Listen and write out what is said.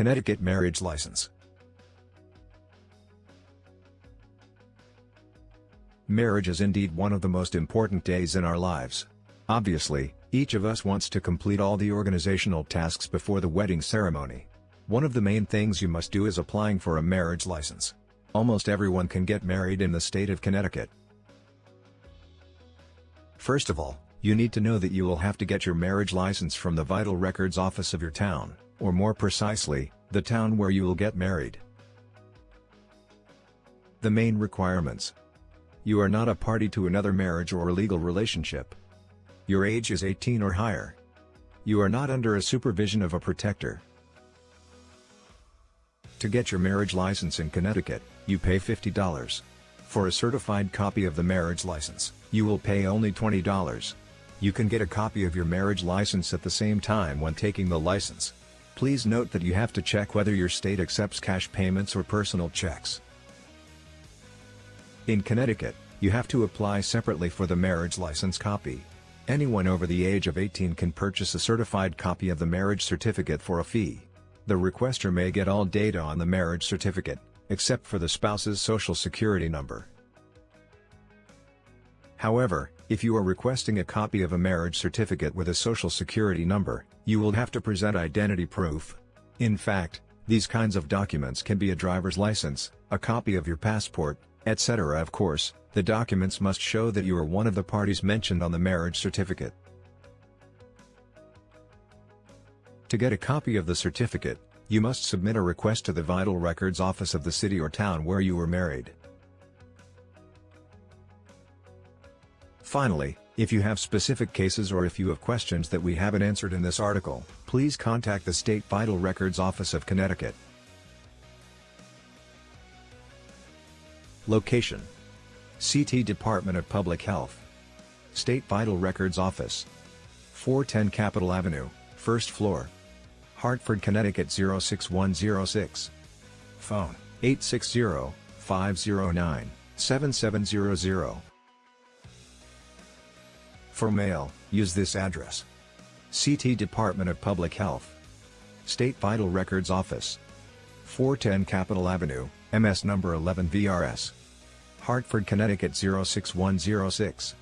Connecticut Marriage License Marriage is indeed one of the most important days in our lives. Obviously, each of us wants to complete all the organizational tasks before the wedding ceremony. One of the main things you must do is applying for a marriage license. Almost everyone can get married in the state of Connecticut. First of all, you need to know that you will have to get your marriage license from the Vital Records office of your town, or more precisely, the town where you will get married. The main requirements. You are not a party to another marriage or a legal relationship. Your age is 18 or higher. You are not under a supervision of a protector. To get your marriage license in Connecticut, you pay $50. For a certified copy of the marriage license, you will pay only $20. You can get a copy of your marriage license at the same time when taking the license. Please note that you have to check whether your state accepts cash payments or personal checks. In Connecticut, you have to apply separately for the marriage license copy. Anyone over the age of 18 can purchase a certified copy of the marriage certificate for a fee. The requester may get all data on the marriage certificate, except for the spouse's social security number. However, if you are requesting a copy of a marriage certificate with a social security number, you will have to present identity proof. In fact, these kinds of documents can be a driver's license, a copy of your passport, etc. Of course, the documents must show that you are one of the parties mentioned on the marriage certificate. To get a copy of the certificate, you must submit a request to the Vital Records office of the city or town where you were married. Finally, if you have specific cases or if you have questions that we haven't answered in this article, please contact the State Vital Records Office of Connecticut. Location CT Department of Public Health State Vital Records Office 410 Capitol Avenue, first floor Hartford, Connecticut 06106. Phone 860-509-7700. For mail, use this address. CT Department of Public Health. State Vital Records Office. 410 Capitol Avenue, MS number 11 VRS. Hartford, Connecticut 06106.